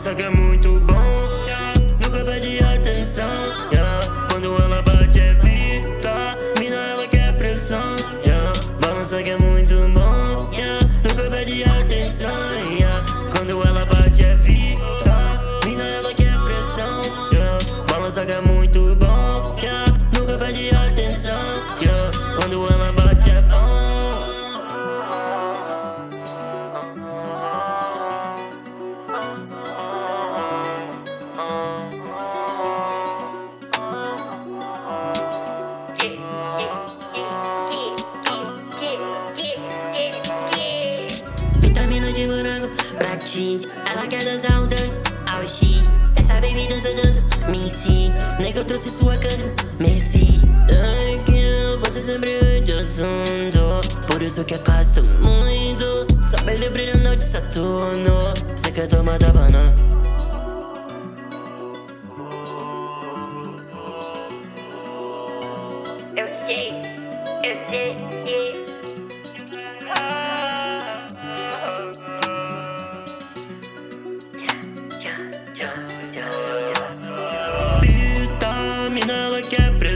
Balança que é muito bom, yeah. Nunca pede atenção, yeah. Quando ela bate é vitamina, ela quer pressão, yeah. Balança que é muito bom, yeah. Nunca pede atenção, Ela quer dançar um tango ao Essa baby dança tanto, me ensina. Eu trouxe sua canga, merci. Ai, que você sempre de assunto. Por isso que gosto muito. Só pele brilhando de Saturno. Você quer tomar da banana Eu sei, eu sei que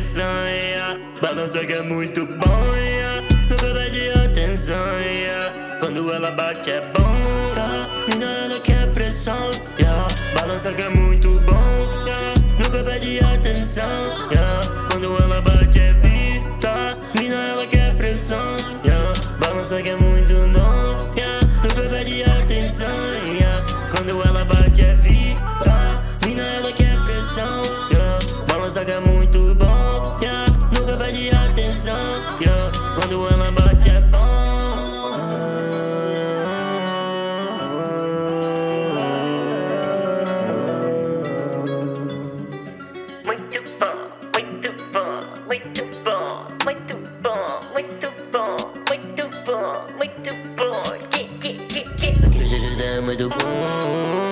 pressão, yeah. Balança que é muito bom, yeah. Nunca pede atenção, yeah. Quando ela bate é bom Vitamina, ela quer pressão, yeah. Balança que é muito bom, yeah. Nunca pede atenção, yeah. Quando ela bate é vitamina, ela quer pressão, yeah. Balança que é muito bom, atenção, yeah. Quando ela bate é bom. muito bom, muito bom, muito bom, muito bom, muito bom, muito bom, muito bom. Muito bom.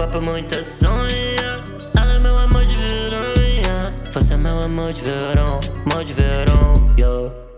Papo muita sonha Ela é meu amor de verão yeah. Você é meu amor de verão, amor de verão, yo yeah.